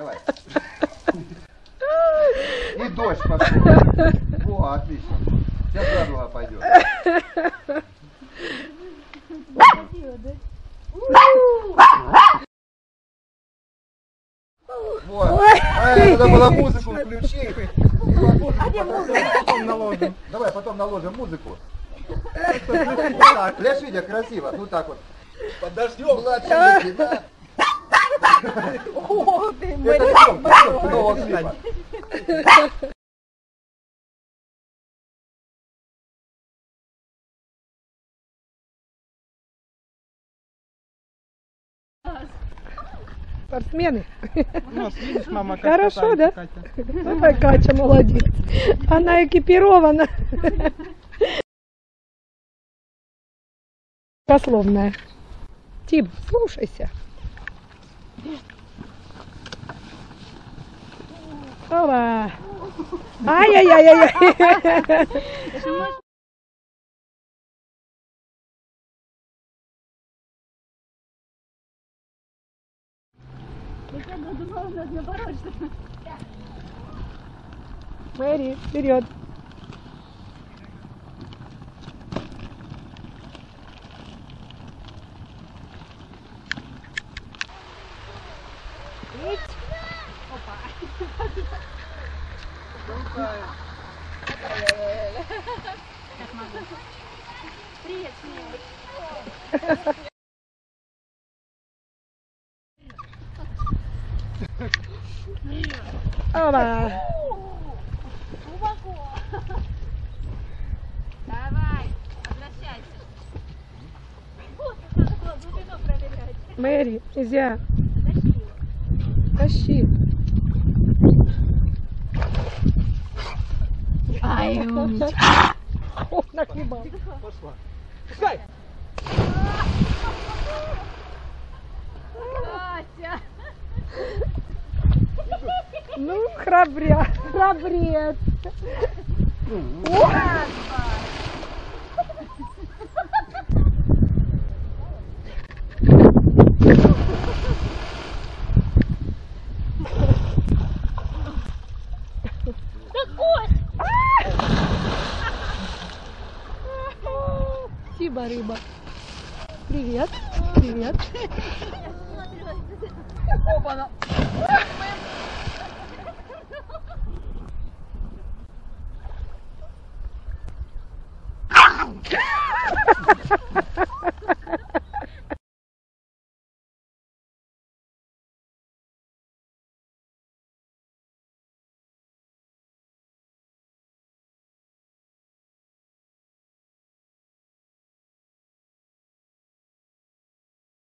Давай. И дождь пошел. Во, отлично. Сейчас радуга пойдет. Вот. Ай, надо было музыку включить. Потом наложим. Давай потом наложим музыку. Для Шидя красиво. Ну так вот. Подождем. Младший лейтенант. О, нового клипа. Спортсмены. Ну, видишь, мама, как Хорошо, да? Катя. Давай, Катя, молодец. Она экипирована. Пословная. Тим, слушайся. Ова. Ай-яй-яй-яй. Мэри, вперед. Ова. Давай, возвращайся. Глубину проверять. Мэри, нельзя. Тащи. Ай, умничка. О, нахлебал. Пошла. Пускай. Катя. Ну, храбря, храбрец. Спасибо, рыба. Привет. Привет. Опа-на.